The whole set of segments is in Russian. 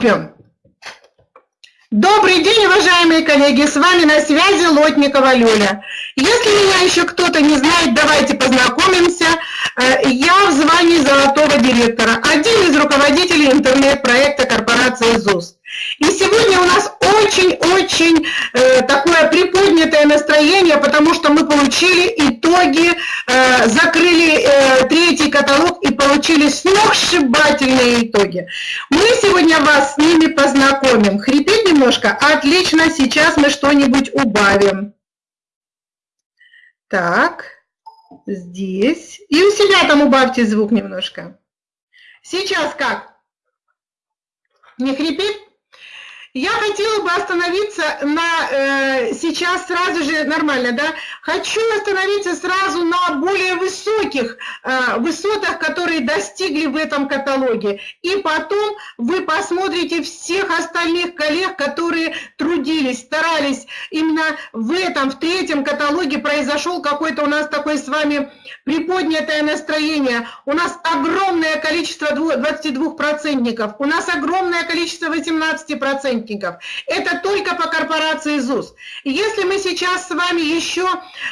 приступим. Добрый день, уважаемые коллеги, с вами на связи Лотникова Люля. Если меня еще кто-то не знает, давайте познакомимся. Э, я в звании золотого директора, один из руководителей интернет-проекта корпорации ЗУС. И сегодня у нас очень-очень э, такое приподнятое настроение, потому что мы получили итоги, э, закрыли э, третий каталог и получили сногсшибательные итоги. Мы сегодня вас с ними познакомим. Хрипит немножко? Отлично, сейчас мы что-нибудь убавим. Так, здесь. И у себя там убавьте звук немножко. Сейчас как? Не хрипит? Я хотела бы остановиться на, э, сейчас сразу же, нормально, да? Хочу остановиться сразу на более высоких э, высотах, которые достигли в этом каталоге. И потом вы посмотрите всех остальных коллег, которые трудились, старались. Именно в этом, в третьем каталоге произошел какой-то у нас такой с вами приподнятое настроение. У нас огромное количество 22-процентников, у нас огромное количество 18-процентников патентников. Это только по корпорации ЗУС. Если мы сейчас с вами еще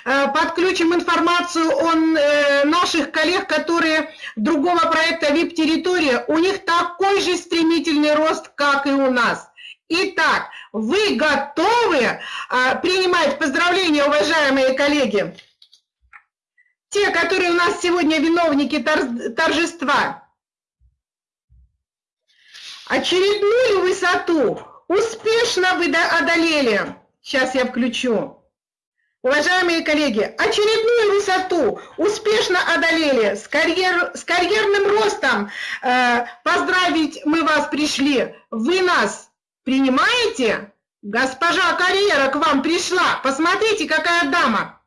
э, подключим информацию о э, наших коллег, которые другого проекта VIP-территория, у них такой же стремительный рост, как и у нас. Итак, вы готовы э, принимать поздравления, уважаемые коллеги? Те, которые у нас сегодня виновники торжества. Очередную высоту Успешно вы одолели. Сейчас я включу. Уважаемые коллеги, очередную высоту успешно одолели с, карьер, с карьерным ростом. Э, поздравить мы вас пришли. Вы нас принимаете? Госпожа карьера к вам пришла. Посмотрите, какая дама.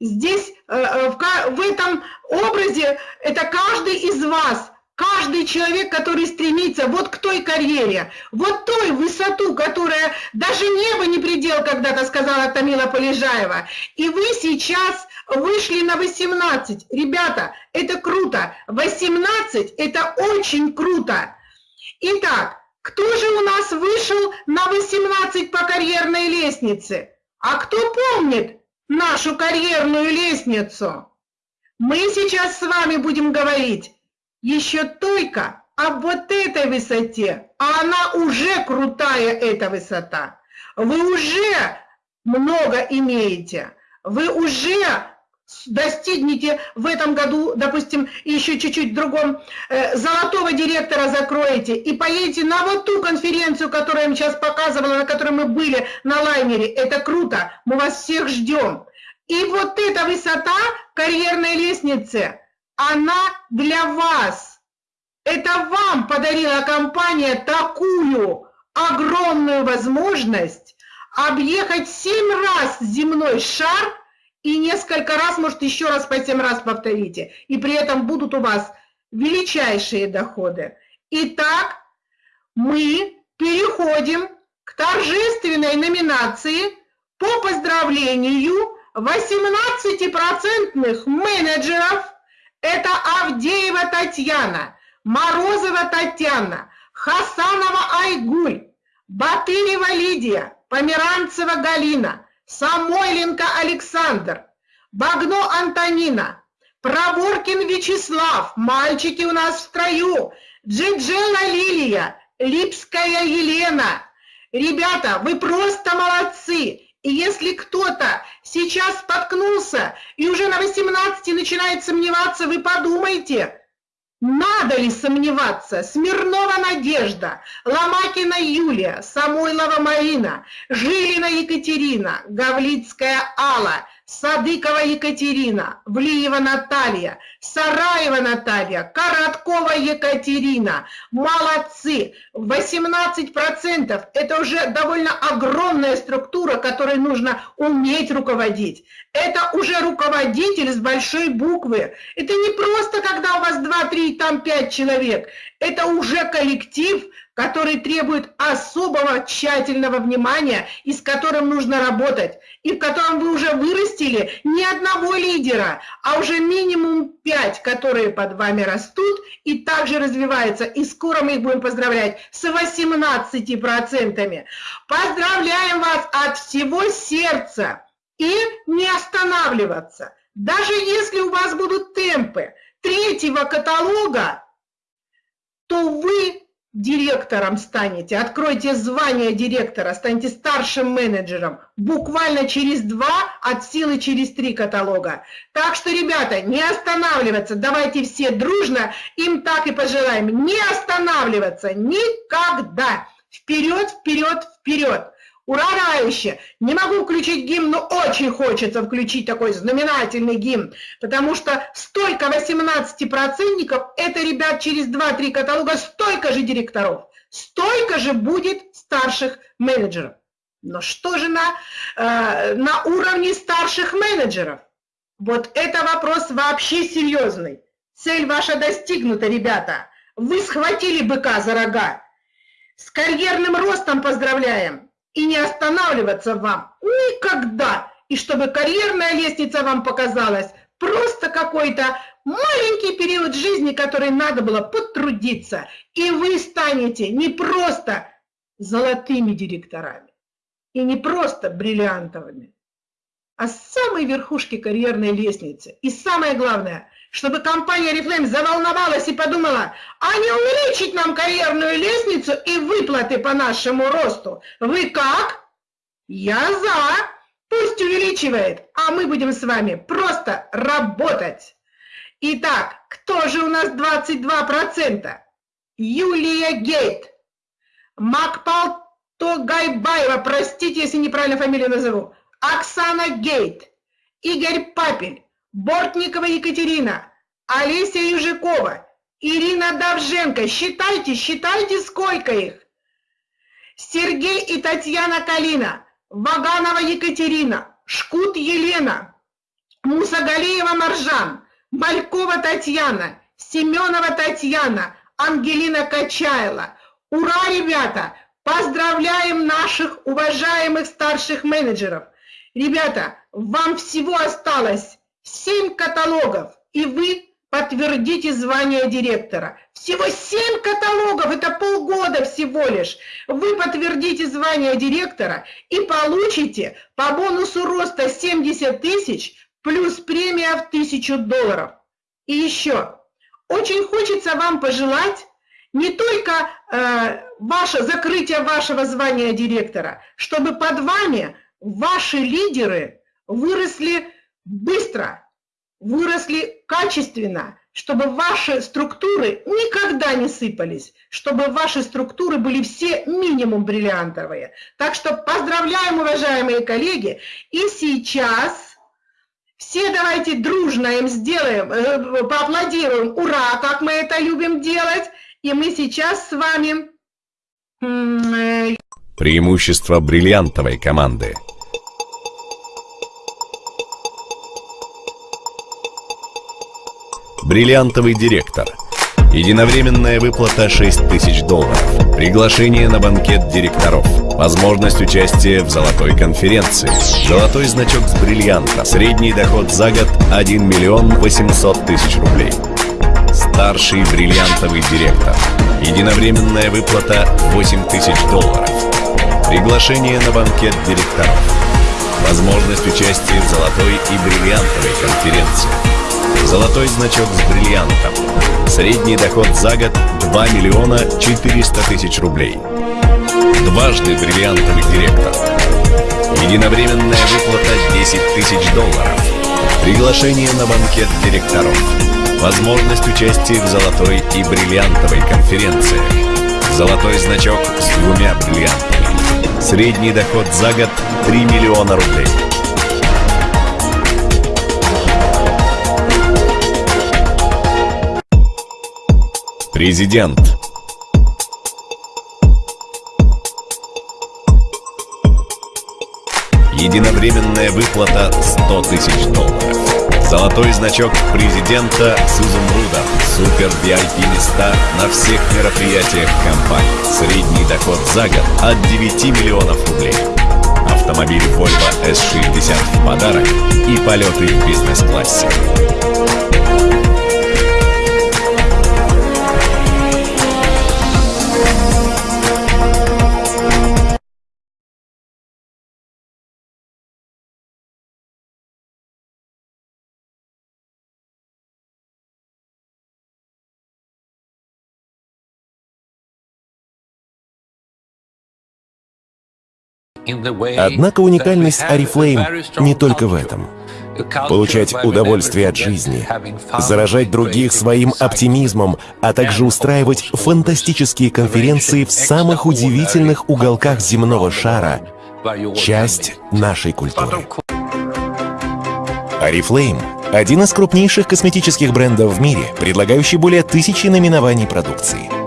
Здесь, э, э в, в этом образе, это каждый из вас – Каждый человек, который стремится вот к той карьере, вот той высоту, которая даже небо не предел, когда-то сказала Тамила Полежаева. И вы сейчас вышли на 18. Ребята, это круто. 18 – это очень круто. Итак, кто же у нас вышел на 18 по карьерной лестнице? А кто помнит нашу карьерную лестницу? Мы сейчас с вами будем говорить еще только об вот этой высоте, а она уже крутая, эта высота. Вы уже много имеете, вы уже достигнете в этом году, допустим, еще чуть-чуть в другом, э, золотого директора закроете и поедете на вот ту конференцию, которую я вам сейчас показывала, на которой мы были на лайнере. Это круто, мы вас всех ждем. И вот эта высота карьерной лестницы – она для вас. Это вам подарила компания такую огромную возможность объехать семь раз земной шар и несколько раз, может, еще раз по семь раз повторите. И при этом будут у вас величайшие доходы. Итак, мы переходим к торжественной номинации по поздравлению 18% менеджеров это Авдеева Татьяна, Морозова Татьяна, Хасанова Айгуль, Батырева Лидия, Померанцева Галина, Самойленко Александр, Багно Антонина, Проворкин Вячеслав, мальчики у нас в строю, Джиджела Лилия, Липская Елена. Ребята, вы просто молодцы! И если кто-то сейчас споткнулся и уже на 18 начинает сомневаться, вы подумайте, надо ли сомневаться? Смирнова Надежда, Ломакина Юлия, Самойлова Марина, Жилина Екатерина, Гавлицкая Алла, Садыкова Екатерина, Влиева Наталья, Сараева Наталья, Короткова Екатерина. Молодцы! 18% это уже довольно огромная структура, которой нужно уметь руководить. Это уже руководитель с большой буквы. Это не просто, когда у вас 2, 3, там 5 человек. Это уже коллектив, который требует особого тщательного внимания и с которым нужно работать, и в котором вы уже вырастили не одного лидера, а уже минимум пять, которые под вами растут и также развиваются. И скоро мы их будем поздравлять с 18%. Поздравляем вас от всего сердца и не останавливаться. Даже если у вас будут темпы третьего каталога, то вы директором станете, откройте звание директора, станете старшим менеджером буквально через два, от силы через три каталога. Так что, ребята, не останавливаться, давайте все дружно им так и пожелаем, не останавливаться никогда. Вперед, вперед, вперед. Урарающе! Не могу включить гимн, но очень хочется включить такой знаменательный гимн, потому что столько 18-процентников, это, ребят, через 2-3 каталога столько же директоров, столько же будет старших менеджеров. Но что же на, э, на уровне старших менеджеров? Вот это вопрос вообще серьезный. Цель ваша достигнута, ребята. Вы схватили быка за рога. С карьерным ростом поздравляем и не останавливаться вам никогда. И чтобы карьерная лестница вам показалась просто какой-то маленький период жизни, который надо было потрудиться. И вы станете не просто золотыми директорами, и не просто бриллиантовыми, с самой верхушки карьерной лестницы. И самое главное – чтобы компания Reflame заволновалась и подумала, а не увеличить нам карьерную лестницу и выплаты по нашему росту. Вы как? Я за. Пусть увеличивает, а мы будем с вами просто работать. Итак, кто же у нас 22%? Юлия Гейт. Макпал Тогайбаева, простите, если неправильно фамилию назову. Оксана Гейт. Игорь Папель. Бортникова Екатерина, Олеся Южикова, Ирина Давженко. Считайте, считайте, сколько их. Сергей и Татьяна Калина, Ваганова Екатерина, Шкут Елена, Мусагалиева Маржан, Малькова Татьяна, Семенова Татьяна, Ангелина Качайла. Ура, ребята! Поздравляем наших уважаемых старших менеджеров. Ребята, вам всего осталось 7 каталогов, и вы подтвердите звание директора. Всего 7 каталогов, это полгода всего лишь. Вы подтвердите звание директора и получите по бонусу роста 70 тысяч плюс премия в 1000 долларов. И еще, очень хочется вам пожелать не только э, ваше закрытие вашего звания директора, чтобы под вами ваши лидеры выросли быстро, выросли качественно, чтобы ваши структуры никогда не сыпались, чтобы ваши структуры были все минимум бриллиантовые. Так что поздравляем, уважаемые коллеги, и сейчас все давайте дружно им сделаем, э, поаплодируем, ура, как мы это любим делать, и мы сейчас с вами... Э, Преимущество бриллиантовой команды – Бриллиантовый директор. Единовременная выплата 6 тысяч долларов. Приглашение на банкет директоров. Возможность участия в золотой конференции. Золотой значок с бриллианта. Средний доход за год 1 миллион 800 тысяч рублей. Старший бриллиантовый директор. Единовременная выплата 8 тысяч долларов. Приглашение на банкет директоров. Возможность участия в золотой и бриллиантовой конференции. Золотой значок с бриллиантом. Средний доход за год 2 миллиона 400 тысяч рублей. Дважды бриллиантовый директор. Единовременная выплата 10 тысяч долларов. Приглашение на банкет директоров. Возможность участия в золотой и бриллиантовой конференции. Золотой значок с двумя бриллиантами. Средний доход за год 3 миллиона рублей. Президент Единовременная выплата 100 тысяч долларов Золотой значок президента с изумрудом. Супер VIP места на всех мероприятиях компании. Средний доход за год от 9 миллионов рублей. Автомобиль Volvo S60 в подарок и полеты в бизнес-классе. Однако уникальность Oriflame не только в этом. Получать удовольствие от жизни, заражать других своим оптимизмом, а также устраивать фантастические конференции в самых удивительных уголках земного шара — часть нашей культуры. Oriflame — один из крупнейших косметических брендов в мире, предлагающий более тысячи наименований продукции —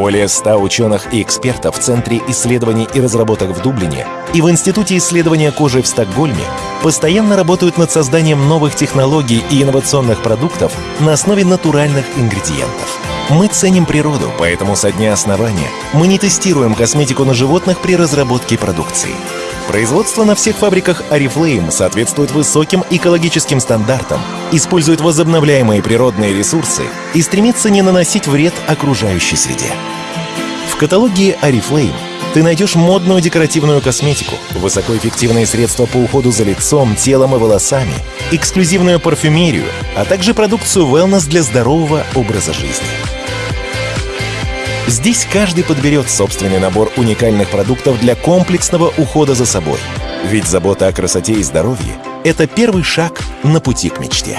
более 100 ученых и экспертов в Центре исследований и разработок в Дублине и в Институте исследования кожи в Стокгольме постоянно работают над созданием новых технологий и инновационных продуктов на основе натуральных ингредиентов. Мы ценим природу, поэтому со дня основания мы не тестируем косметику на животных при разработке продукции. Производство на всех фабриках Oriflame соответствует высоким экологическим стандартам, использует возобновляемые природные ресурсы и стремится не наносить вред окружающей среде. В каталоге Oriflame ты найдешь модную декоративную косметику, высокоэффективные средства по уходу за лицом, телом и волосами, эксклюзивную парфюмерию, а также продукцию wellness для здорового образа жизни. Здесь каждый подберет собственный набор уникальных продуктов для комплексного ухода за собой. Ведь забота о красоте и здоровье — это первый шаг на пути к мечте.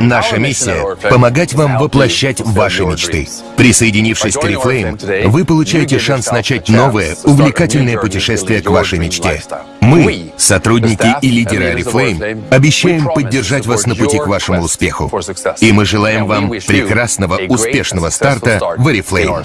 Наша миссия — помогать вам воплощать ваши мечты. Присоединившись к Oriflame, вы получаете шанс начать новое, увлекательное путешествие к вашей мечте. Мы, сотрудники и лидеры Oriflame, обещаем поддержать вас на пути к вашему успеху. И мы желаем вам прекрасного, успешного старта в Oriflame.